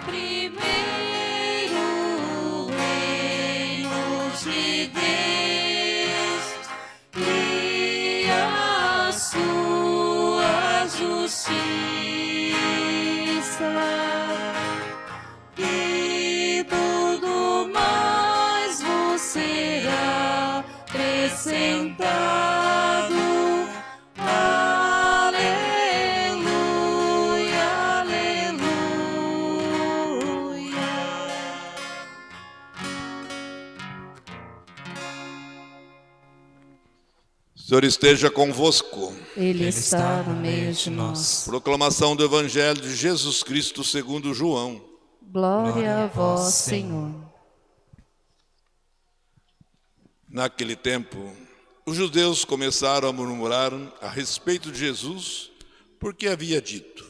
sempre. Senhor esteja convosco. Ele está no meio de nós. Proclamação do Evangelho de Jesus Cristo segundo João. Glória a vós, Senhor. Naquele tempo, os judeus começaram a murmurar a respeito de Jesus, porque havia dito: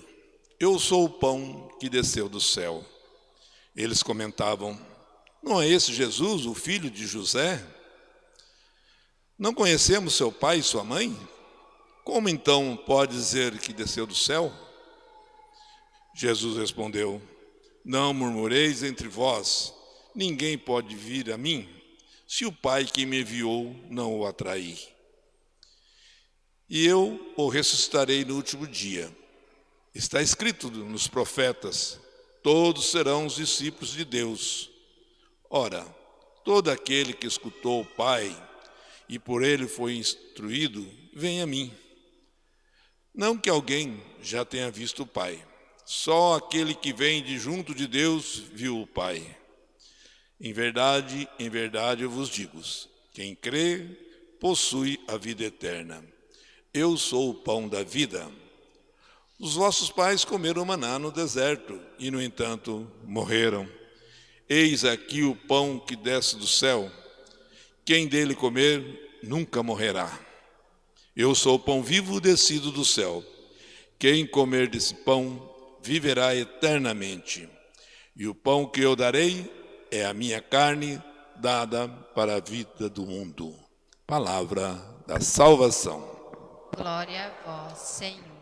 Eu sou o pão que desceu do céu. Eles comentavam: Não é esse Jesus, o filho de José? Não conhecemos seu pai e sua mãe? Como então pode dizer que desceu do céu? Jesus respondeu: Não murmureis entre vós, ninguém pode vir a mim, se o Pai que me enviou não o atrair. E eu o ressuscitarei no último dia. Está escrito nos profetas: todos serão os discípulos de Deus. Ora, todo aquele que escutou o Pai e por ele foi instruído, vem a mim. Não que alguém já tenha visto o Pai, só aquele que vem de junto de Deus viu o Pai. Em verdade, em verdade eu vos digo: quem crê possui a vida eterna. Eu sou o pão da vida. Os vossos pais comeram maná no deserto e, no entanto, morreram. Eis aqui o pão que desce do céu. Quem dele comer nunca morrerá. Eu sou o pão vivo descido do céu. Quem comer desse pão viverá eternamente. E o pão que eu darei é a minha carne dada para a vida do mundo. Palavra da salvação. Glória a vós, Senhor.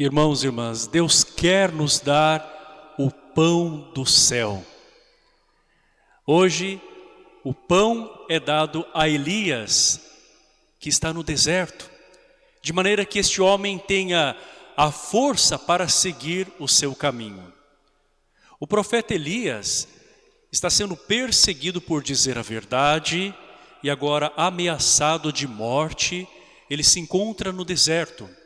Irmãos e irmãs, Deus quer nos dar o pão do céu. Hoje, o pão é dado a Elias, que está no deserto, de maneira que este homem tenha a força para seguir o seu caminho. O profeta Elias está sendo perseguido por dizer a verdade e agora ameaçado de morte, ele se encontra no deserto.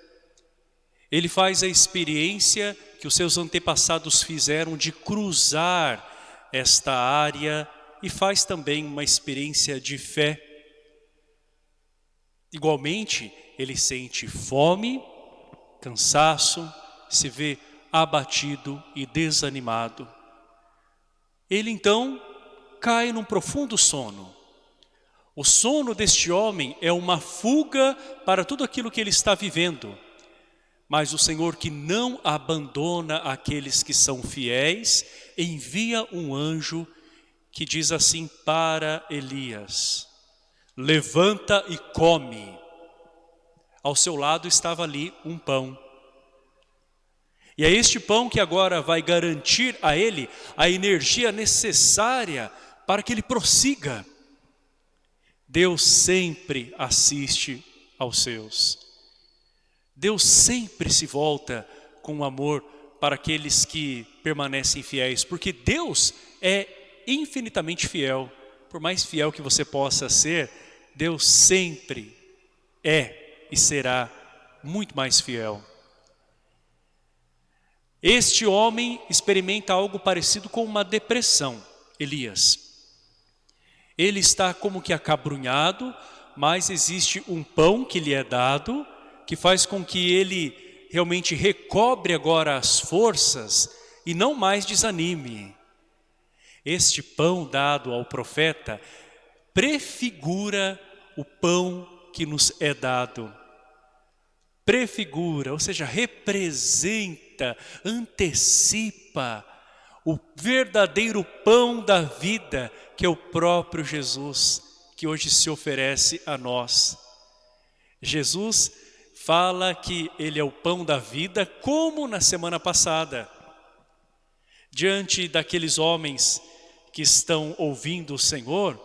Ele faz a experiência que os seus antepassados fizeram de cruzar esta área e faz também uma experiência de fé. Igualmente, ele sente fome, cansaço, se vê abatido e desanimado. Ele então cai num profundo sono. O sono deste homem é uma fuga para tudo aquilo que ele está vivendo mas o Senhor que não abandona aqueles que são fiéis, envia um anjo que diz assim para Elias, levanta e come. Ao seu lado estava ali um pão. E é este pão que agora vai garantir a ele a energia necessária para que ele prossiga. Deus sempre assiste aos seus. Deus sempre se volta com amor para aqueles que permanecem fiéis, porque Deus é infinitamente fiel. Por mais fiel que você possa ser, Deus sempre é e será muito mais fiel. Este homem experimenta algo parecido com uma depressão, Elias. Ele está como que acabrunhado, mas existe um pão que lhe é dado, que faz com que ele realmente recobre agora as forças e não mais desanime. Este pão dado ao profeta prefigura o pão que nos é dado. Prefigura, ou seja, representa, antecipa o verdadeiro pão da vida, que é o próprio Jesus, que hoje se oferece a nós. Jesus fala que ele é o pão da vida, como na semana passada. Diante daqueles homens que estão ouvindo o Senhor,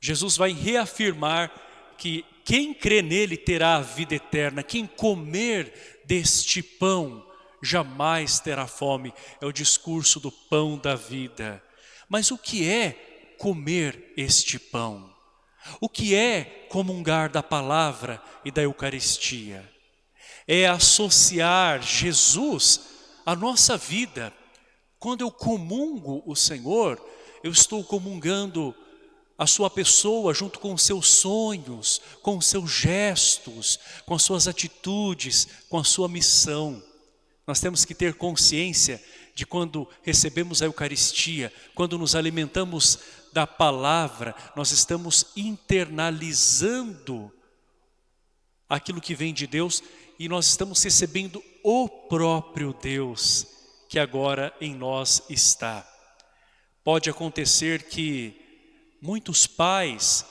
Jesus vai reafirmar que quem crê nele terá a vida eterna, quem comer deste pão jamais terá fome. É o discurso do pão da vida. Mas o que é comer este pão? O que é comungar da palavra e da Eucaristia? É associar Jesus à nossa vida. Quando eu comungo o Senhor, eu estou comungando a sua pessoa junto com os seus sonhos, com os seus gestos, com as suas atitudes, com a sua missão. Nós temos que ter consciência de quando recebemos a Eucaristia, quando nos alimentamos da palavra, nós estamos internalizando aquilo que vem de Deus e nós estamos recebendo o próprio Deus que agora em nós está. Pode acontecer que muitos pais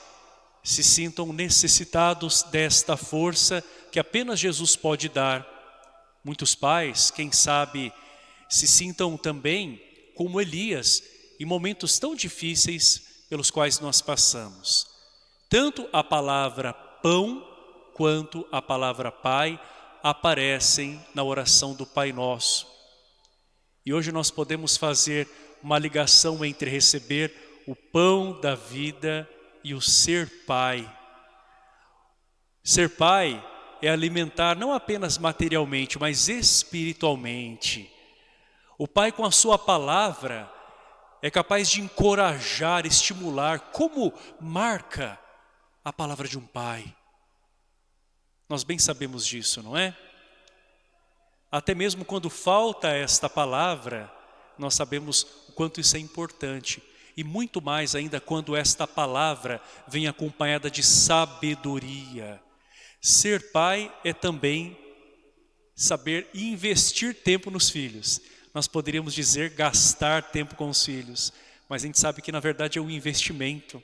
se sintam necessitados desta força que apenas Jesus pode dar. Muitos pais, quem sabe, se sintam também como Elias, em momentos tão difíceis pelos quais nós passamos. Tanto a palavra pão quanto a palavra pai aparecem na oração do Pai Nosso. E hoje nós podemos fazer uma ligação entre receber o pão da vida e o ser pai. Ser pai é alimentar não apenas materialmente, mas espiritualmente. O pai com a sua palavra é capaz de encorajar, estimular, como marca a palavra de um pai. Nós bem sabemos disso, não é? Até mesmo quando falta esta palavra, nós sabemos o quanto isso é importante. E muito mais ainda quando esta palavra vem acompanhada de sabedoria. Ser pai é também saber investir tempo nos filhos nós poderíamos dizer gastar tempo com os filhos, mas a gente sabe que na verdade é um investimento.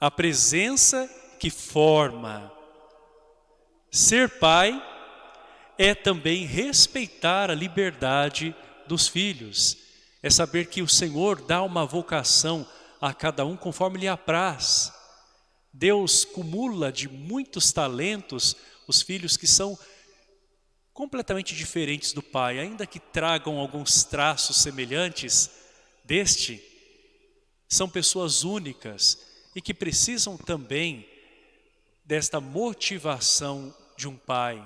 A presença que forma. Ser pai é também respeitar a liberdade dos filhos. É saber que o Senhor dá uma vocação a cada um conforme lhe apraz. Deus cumula de muitos talentos os filhos que são completamente diferentes do Pai, ainda que tragam alguns traços semelhantes deste, são pessoas únicas e que precisam também desta motivação de um Pai.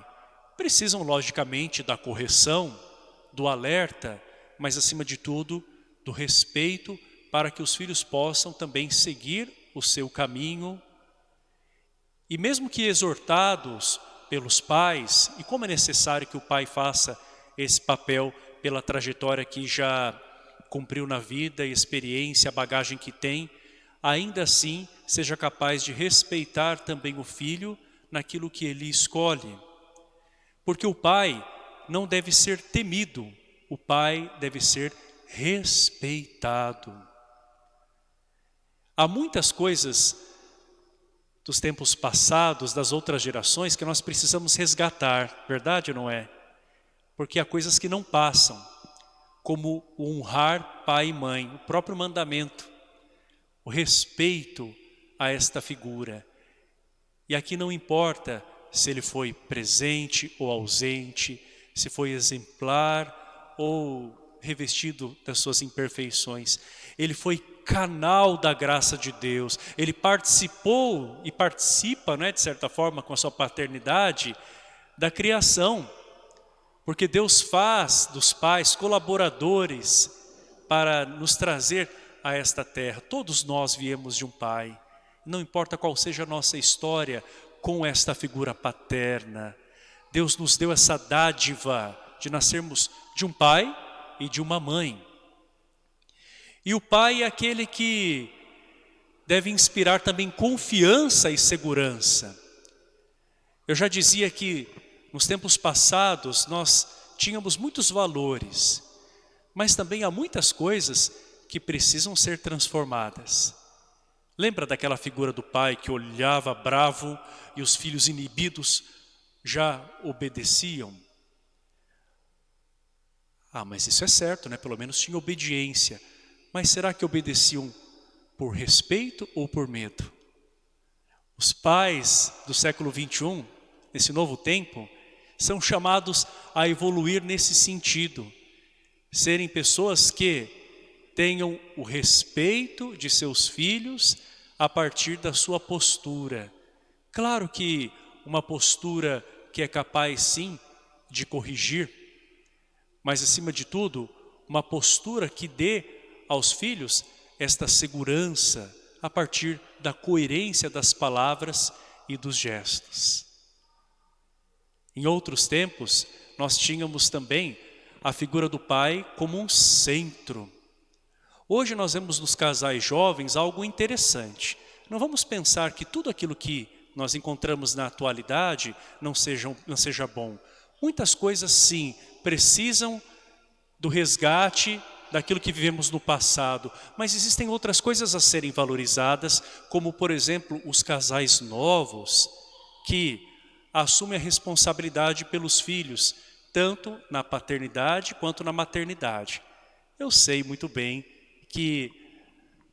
Precisam, logicamente, da correção, do alerta, mas acima de tudo, do respeito para que os filhos possam também seguir o seu caminho. E mesmo que exortados pelos pais e como é necessário que o pai faça esse papel pela trajetória que já cumpriu na vida, experiência, bagagem que tem, ainda assim seja capaz de respeitar também o filho naquilo que ele escolhe. Porque o pai não deve ser temido, o pai deve ser respeitado. Há muitas coisas dos tempos passados, das outras gerações, que nós precisamos resgatar, verdade ou não é? Porque há coisas que não passam, como honrar pai e mãe, o próprio mandamento, o respeito a esta figura. E aqui não importa se ele foi presente ou ausente, se foi exemplar ou revestido das suas imperfeições. Ele foi canal da graça de Deus. Ele participou e participa, né, de certa forma, com a sua paternidade, da criação. Porque Deus faz dos pais colaboradores para nos trazer a esta terra. Todos nós viemos de um pai. Não importa qual seja a nossa história com esta figura paterna. Deus nos deu essa dádiva de nascermos de um pai e de uma mãe. E o pai é aquele que deve inspirar também confiança e segurança. Eu já dizia que nos tempos passados nós tínhamos muitos valores, mas também há muitas coisas que precisam ser transformadas. Lembra daquela figura do pai que olhava bravo e os filhos inibidos já obedeciam? Ah, mas isso é certo, né? Pelo menos tinha obediência. Mas será que obedeciam por respeito ou por medo? Os pais do século 21, nesse novo tempo, são chamados a evoluir nesse sentido. Serem pessoas que tenham o respeito de seus filhos a partir da sua postura. Claro que uma postura que é capaz sim de corrigir, mas acima de tudo, uma postura que dê aos filhos esta segurança a partir da coerência das palavras e dos gestos. Em outros tempos, nós tínhamos também a figura do pai como um centro. Hoje nós vemos nos casais jovens algo interessante. Não vamos pensar que tudo aquilo que nós encontramos na atualidade não seja, não seja bom. Muitas coisas sim precisam do resgate daquilo que vivemos no passado, mas existem outras coisas a serem valorizadas, como por exemplo os casais novos que assume a responsabilidade pelos filhos, tanto na paternidade quanto na maternidade. Eu sei muito bem que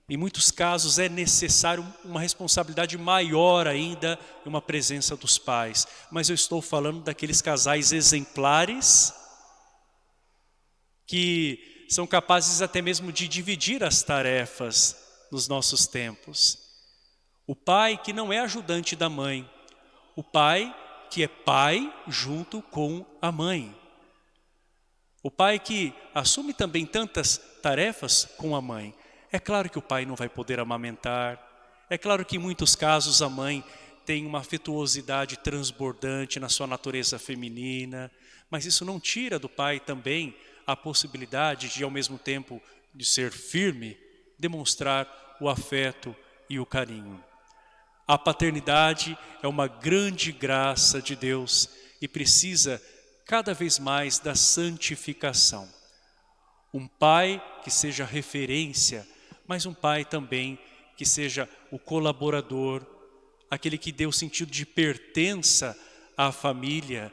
em muitos casos é necessário uma responsabilidade maior ainda e uma presença dos pais. Mas eu estou falando daqueles casais exemplares que são capazes até mesmo de dividir as tarefas nos nossos tempos. O pai que não é ajudante da mãe, o pai que é pai junto com a mãe. O pai que assume também tantas tarefas com a mãe. É claro que o pai não vai poder amamentar. É claro que em muitos casos a mãe tem uma afetuosidade transbordante na sua natureza feminina. Mas isso não tira do pai também a possibilidade de, ao mesmo tempo, de ser firme, demonstrar o afeto e o carinho. A paternidade é uma grande graça de Deus e precisa cada vez mais da santificação. Um pai que seja referência, mas um pai também que seja o colaborador, aquele que dê o sentido de pertença à família,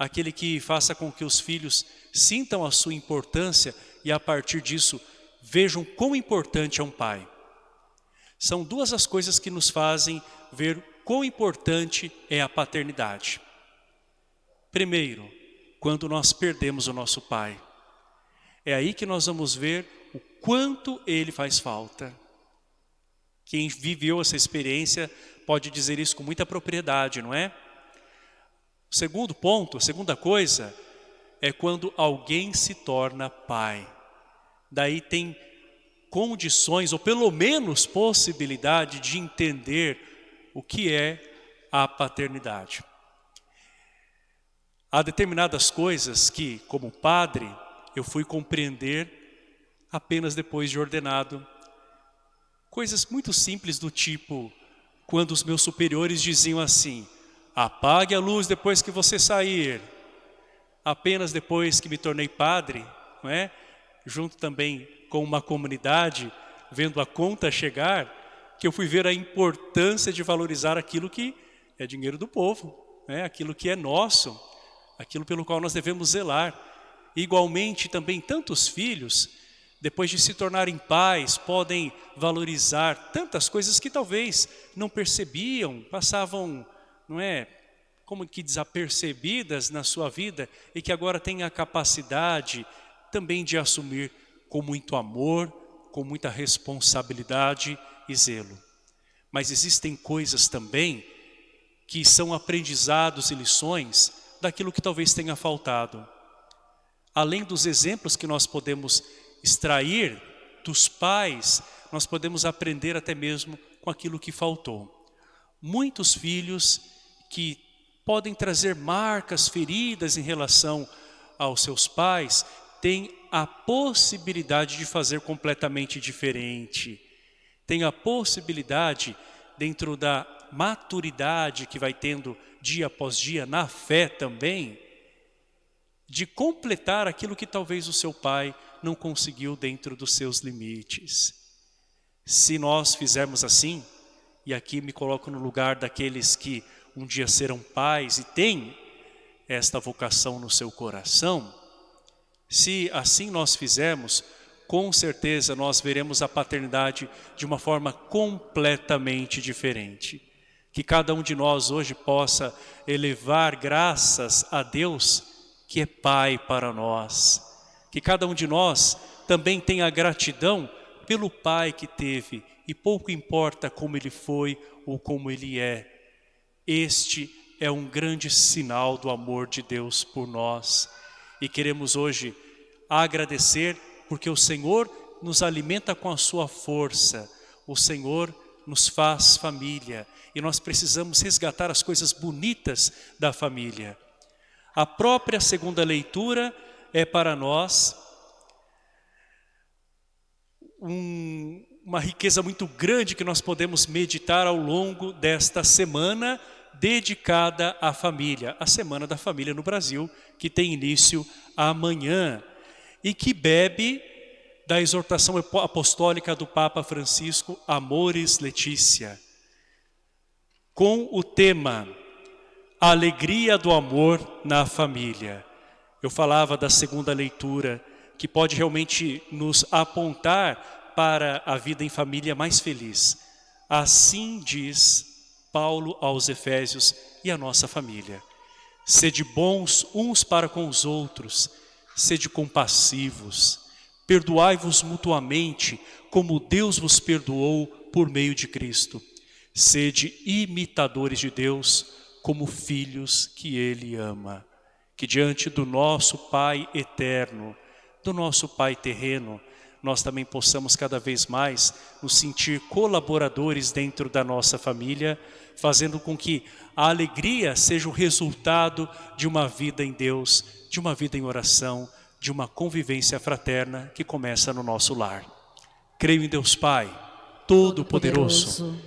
aquele que faça com que os filhos sintam a sua importância e a partir disso vejam quão importante é um pai. São duas as coisas que nos fazem ver quão importante é a paternidade. Primeiro, quando nós perdemos o nosso pai. É aí que nós vamos ver o quanto ele faz falta. Quem viveu essa experiência pode dizer isso com muita propriedade, não é? O segundo ponto, a segunda coisa, é quando alguém se torna pai. Daí tem condições, ou pelo menos possibilidade de entender o que é a paternidade. Há determinadas coisas que, como padre, eu fui compreender apenas depois de ordenado. Coisas muito simples do tipo, quando os meus superiores diziam assim, apague a luz depois que você sair. Apenas depois que me tornei padre, não é? junto também com uma comunidade, vendo a conta chegar, que eu fui ver a importância de valorizar aquilo que é dinheiro do povo, né? aquilo que é nosso, aquilo pelo qual nós devemos zelar. Igualmente também tantos filhos, depois de se tornarem pais, podem valorizar tantas coisas que talvez não percebiam, passavam, não é, como que desapercebidas na sua vida e que agora têm a capacidade também de assumir com muito amor, com muita responsabilidade e zelo. Mas existem coisas também que são aprendizados e lições daquilo que talvez tenha faltado. Além dos exemplos que nós podemos extrair dos pais, nós podemos aprender até mesmo com aquilo que faltou. Muitos filhos que podem trazer marcas, feridas em relação aos seus pais, têm a possibilidade de fazer completamente diferente. tem a possibilidade, dentro da maturidade que vai tendo dia após dia, na fé também, de completar aquilo que talvez o seu pai não conseguiu dentro dos seus limites. Se nós fizermos assim, e aqui me coloco no lugar daqueles que um dia serão pais e têm esta vocação no seu coração, se assim nós fizermos, com certeza nós veremos a paternidade de uma forma completamente diferente. Que cada um de nós hoje possa elevar graças a Deus que é Pai para nós. Que cada um de nós também tenha gratidão pelo Pai que teve e pouco importa como ele foi ou como ele é. Este é um grande sinal do amor de Deus por nós. E queremos hoje agradecer porque o Senhor nos alimenta com a sua força. O Senhor nos faz família e nós precisamos resgatar as coisas bonitas da família. A própria segunda leitura é para nós um, uma riqueza muito grande que nós podemos meditar ao longo desta semana dedicada à família, a Semana da Família no Brasil, que tem início amanhã e que bebe da exortação apostólica do Papa Francisco, Amores Letícia, com o tema a alegria do amor na família. Eu falava da segunda leitura, que pode realmente nos apontar para a vida em família mais feliz. Assim diz Paulo aos Efésios e a nossa família. Sede bons uns para com os outros, sede compassivos, perdoai-vos mutuamente, como Deus vos perdoou por meio de Cristo. Sede imitadores de Deus, como filhos que Ele ama. Que diante do nosso Pai eterno, do nosso Pai terreno, nós também possamos cada vez mais nos sentir colaboradores dentro da nossa família, fazendo com que a alegria seja o resultado de uma vida em Deus, de uma vida em oração, de uma convivência fraterna que começa no nosso lar. Creio em Deus Pai, Todo-Poderoso,